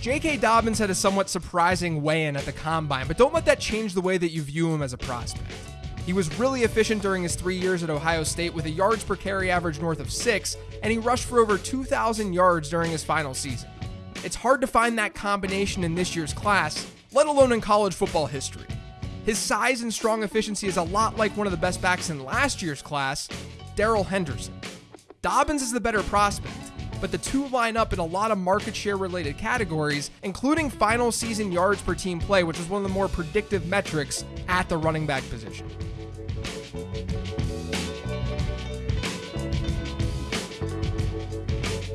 J.K. Dobbins had a somewhat surprising weigh in at the combine, but don't let that change the way that you view him as a prospect. He was really efficient during his three years at Ohio State with a yards per carry average north of six, and he rushed for over 2,000 yards during his final season. It's hard to find that combination in this year's class, let alone in college football history. His size and strong efficiency is a lot like one of the best backs in last year's class, Darrell Henderson. Dobbins is the better prospect, but the two line up in a lot of market share related categories, including final season yards per team play, which is one of the more predictive metrics at the running back position.